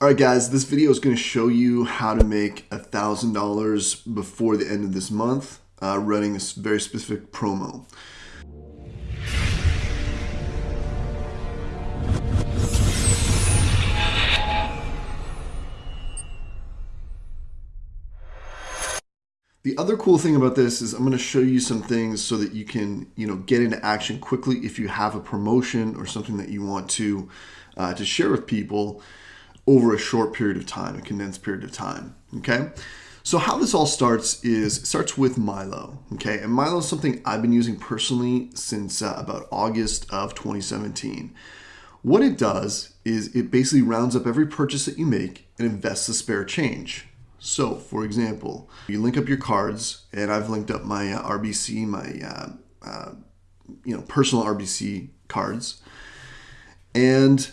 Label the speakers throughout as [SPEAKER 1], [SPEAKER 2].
[SPEAKER 1] All right, guys, this video is going to show you how to make $1,000 before the end of this month uh, running a very specific promo. The other cool thing about this is I'm going to show you some things so that you can, you know, get into action quickly if you have a promotion or something that you want to uh, to share with people over a short period of time, a condensed period of time. Okay. So how this all starts is starts with Mylo. Okay. And Mylo is something I've been using personally since uh, about August of 2017. What it does is it basically rounds up every purchase that you make and invests the spare change. So, for example, you link up your cards, and I've linked up my uh, RBC, my uh, uh, you know personal RBC cards, and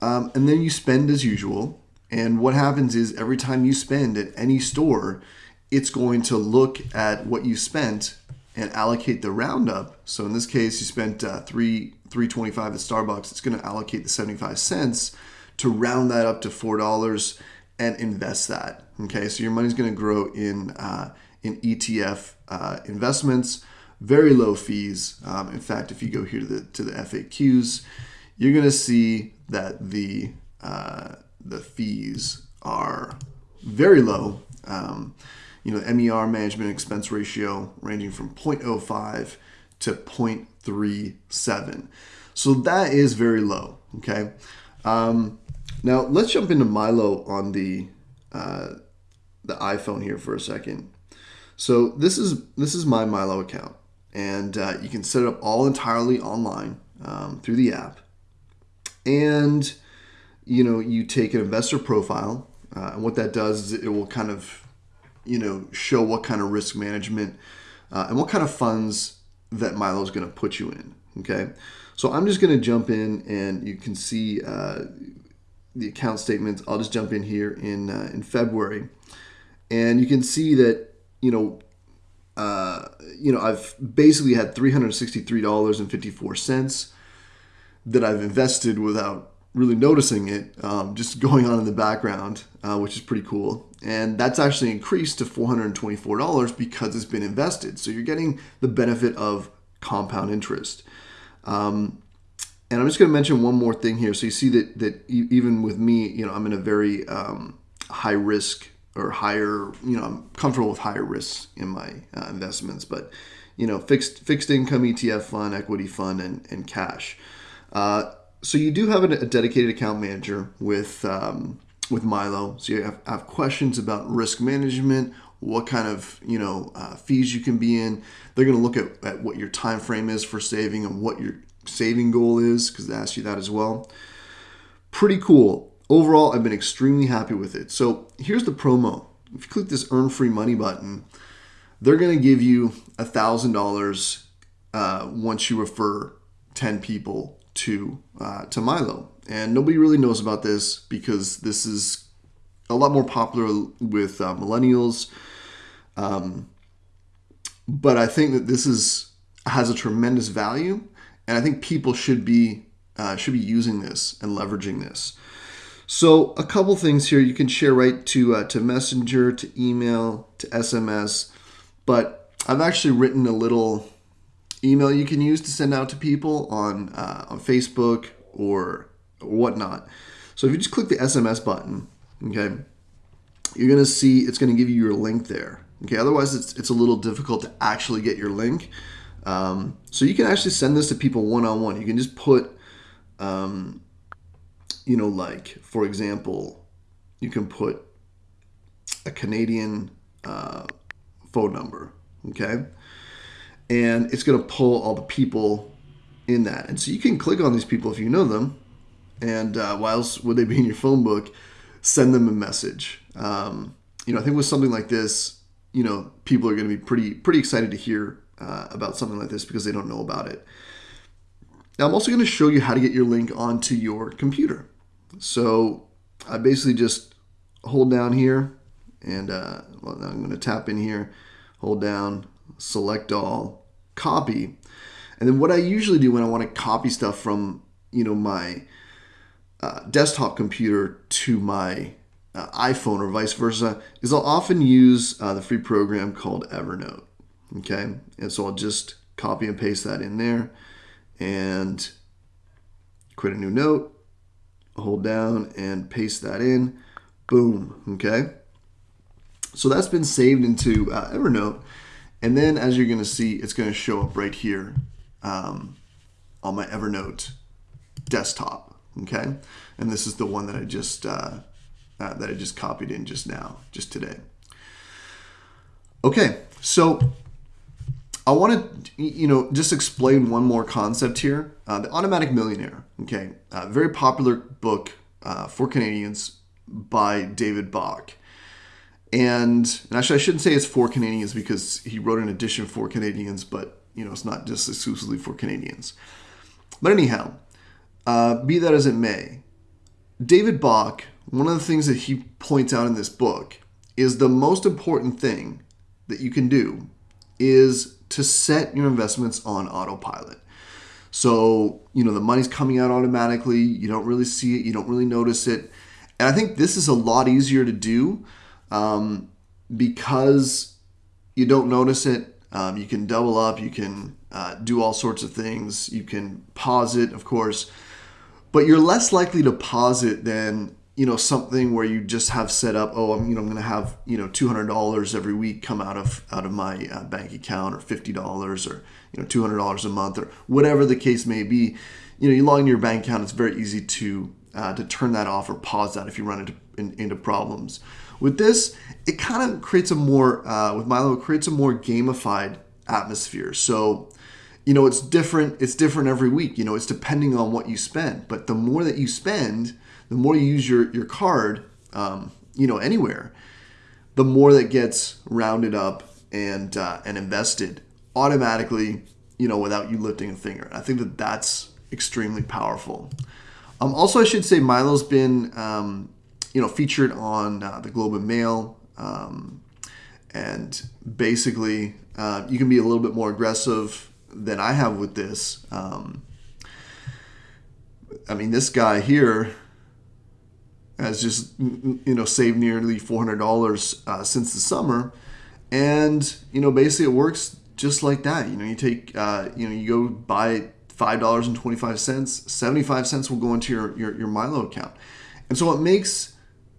[SPEAKER 1] um, and then you spend as usual. And what happens is every time you spend at any store, it's going to look at what you spent and allocate the roundup. So in this case, you spent uh, three 325 at Starbucks. It's going to allocate the 75 cents to round that up to four dollars and invest that. Okay, so your money's going to grow in uh, in ETF uh, investments, very low fees. Um, in fact, if you go here to the to the FAQs, you're going to see that the uh, the fees are very low. Um, you know, MER management expense ratio ranging from 0.05 to 0.37. So that is very low. Okay. Um, now let's jump into Mylo on the uh, the iPhone here for a second. So this is this is my Mylo account, and uh, you can set it up all entirely online um, through the app and you know you take an investor profile uh, and what that does is it will kind of you know show what kind of risk management uh, and what kind of funds that Mylo is going to put you in okay? So I'm just going to jump in and you can see uh, the account statements. I'll just jump in here in uh, in February. And you can see that you know uh, you know I've basically had $363.54 that I've invested without really noticing it, um, just going on in the background, uh, which is pretty cool. And that's actually increased to $424 because it's been invested. So you're getting the benefit of compound interest. Um, and I'm just going to mention one more thing here. So you see that that even with me, you know, I'm in a very um, high risk or higher, you know, I'm comfortable with higher risks in my uh, investments, but you know, fixed fixed income ETF fund, equity fund, and and cash. Uh, so you do have a, dedicated account manager with um, with Mylo. So you have, have, questions about risk management, what kind of you know uh, fees you can be in. They're going to look at, at what your time frame is for saving and what your saving goal is because they ask you that as well. Pretty cool. Overall, I've been extremely happy with it. So here's the promo. If you click this earn free money button, they're going to give you a thousand uh, dollars once you refer 10 people to uh, to Mylo, and nobody really knows about this because this is a lot more popular with uh, millennials. Um, but I think that this is has a tremendous value, and I think people should be uh, should be using this and leveraging this. So a couple things here you can share right to uh, to Messenger, to email, to SMS, but I've actually written a little email you can use to send out to people on uh, on Facebook or, whatnot. So if you just click the SMS button, okay, you're gonna see it's gonna give you your link there. Okay, otherwise it's it's a little difficult to actually get your link. Um, so you can actually send this to people one on one. You can just put, um, you know, like for example, you can put a Canadian uh, phone number. Okay and it's going to pull all the people in that. And so you can click on these people if you know them, and uh, why else would they be in your phone book? Send them a message. Um, you know, I think with something like this, you know, people are going to be pretty pretty excited to hear uh, about something like this because they don't know about it. Now, I'm also going to show you how to get your link onto your computer. So I basically just hold down here, and uh, well, I'm going to tap in here, hold down, select all, copy. And then what I usually do when I want to copy stuff from, you know, my uh, desktop computer to my uh, iPhone or vice versa is I'll often use uh, the free program called Evernote. Okay, and so I'll just copy and paste that in there and create a new note, hold down and paste that in. Boom. Okay. So that's been saved into uh, Evernote. And then as you're going to see, it's going to show up right here um, on my Evernote desktop. Okay. And this is the one that I just, uh, uh, that I just copied in just now, just today. Okay. So I want to, you know, just explain one more concept here. Uh, the Automatic Millionaire, okay, uh, very popular book uh, for Canadians by David Bach. And, and, actually, I shouldn't say it's for Canadians because he wrote an edition for Canadians, but, you know, it's not just exclusively for Canadians. But anyhow, uh, be that as it may, David Bach, one of the things that he points out in this book is the most important thing that you can do is to set your investments on autopilot. So, you know, the money's coming out automatically. You don't really see it, you don't really notice it. And I think this is a lot easier to do um, because you don't notice it. Um, you can double up, you can uh, do all sorts of things. You can pause it, of course, but you're less likely to pause it than you know something where you just have set up oh i'm you know i'm going to have you know $200 every week come out of out of my uh, bank account or $50 or you know $200 a month or whatever the case may be you know you log into your bank account it's very easy to uh, to turn that off or pause that if you run into in, into problems with this it kind of creates a more uh, with mylo it creates a more gamified atmosphere so you know it's different it's different every week you know it's depending on what you spend but the more that you spend the more you use your, your card, um, you know, anywhere, the more that gets rounded up and, uh, and invested automatically, you know, without you lifting a finger. I think that that's extremely powerful. Um, also, I should say Mylo's been, um, you know, featured on uh, the Globe and Mail. Um, and basically, uh, you can be a little bit more aggressive than I have with this. Um, I mean, this guy here has just you know saved nearly $400 uh, since the summer and you know basically it works just like that you know you take uh, you know you go buy $5.25 75 cents will go into your, your, your mylo account. And so it makes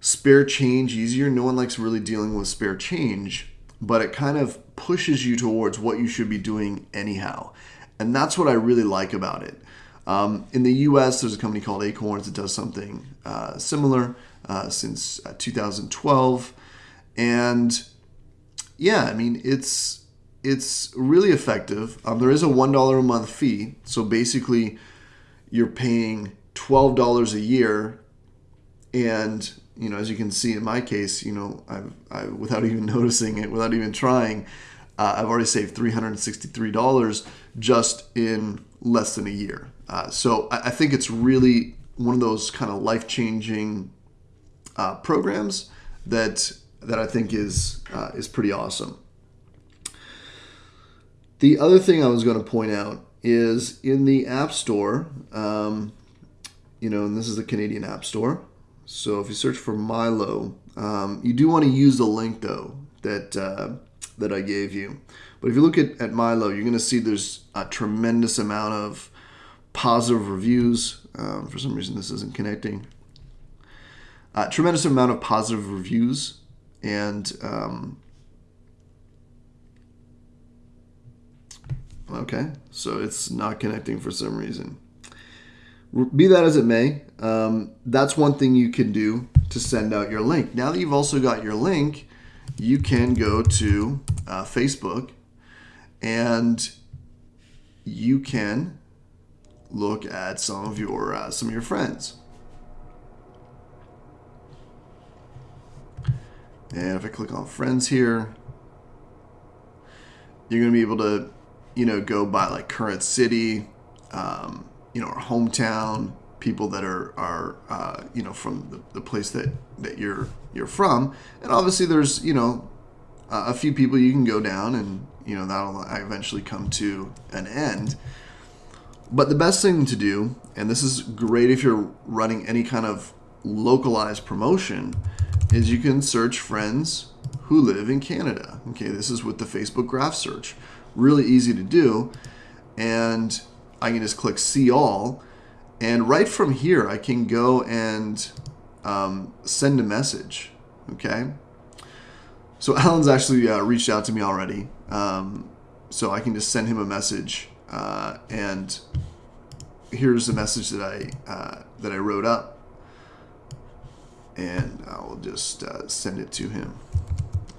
[SPEAKER 1] spare change easier no one likes really dealing with spare change but it kind of pushes you towards what you should be doing anyhow. And that's what i really like about it. Um, in the US, there's a company called Acorns that does something uh, similar uh, since uh, 2012. And yeah, I mean, it's it's really effective. Um, there is a $1 a month fee. So basically, you're paying $12 a year. And, you know, as you can see in my case, you know, I've, I, without even noticing it, without even trying, uh, I've already saved $363 just in less than a year. Uh, so I, I, think it's really one of those kind of life changing uh, programs that that I think is uh, is pretty awesome. The other thing I was going to point out is in the App Store, um, you know, and this is the Canadian App Store. So if you search for Mylo, um, you do want to use the link though that uh, that I gave you. But if you look at, at Mylo, you're going to see there's a tremendous amount of positive reviews. Um, for some reason, this isn't connecting. Uh, tremendous amount of positive reviews and um, okay, so it's not connecting for some reason. Be that as it may, um, that's one thing you can do to send out your link. Now that you've also got your link, you can go to uh, Facebook and you can look at some of your uh, some of your friends. And if I click on friends here, you're going to be able to, you know, go by like current city, um, you know, or hometown, people that are are uh, you know from the, the place that that you're you're from, and obviously there's you know a few people you can go down, and you know that'll eventually come to an end. But the best thing to do, and this is great if you're running any kind of localized promotion, is you can search friends who live in Canada. Okay, this is with the Facebook graph search. Really easy to do. And I can just click see all. And right from here, I can go and um, send a message. Okay. So Alan's actually uh, reached out to me already. Um, so I can just send him a message. Uh, and here's the message that I, uh, that I wrote up. And I'll just uh, send it to him.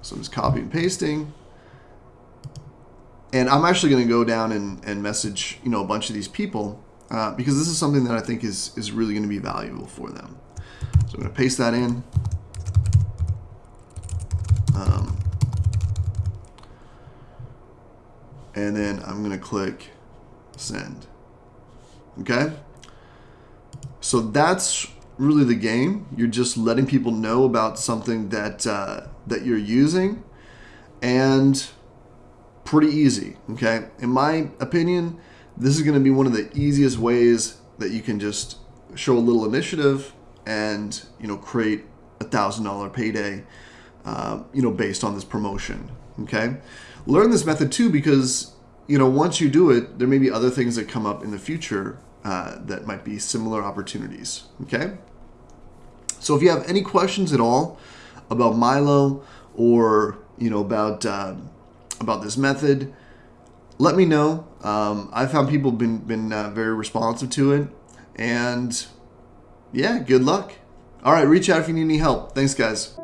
[SPEAKER 1] So I'm just copy and pasting. And I'm actually going to go down and, and message, you know, a bunch of these people uh, because this is something that I think is, is really going to be valuable for them. So I'm going to paste that in. Um, and then I'm going to click send. Okay? So that's really the game. You're just letting people know about something that uh, that you're using, and pretty easy. Okay, in my opinion, this is going to be one of the easiest ways that you can just show a little initiative and you know create a thousand dollar payday. Uh, you know, based on this promotion. Okay, learn this method too because you know once you do it, there may be other things that come up in the future uh, that might be similar opportunities. Okay. So if you have any questions at all about Mylo or you know about uh, about this method, let me know. Um, I found people been been uh, very responsive to it, and yeah, good luck. All right, reach out if you need any help. Thanks, guys.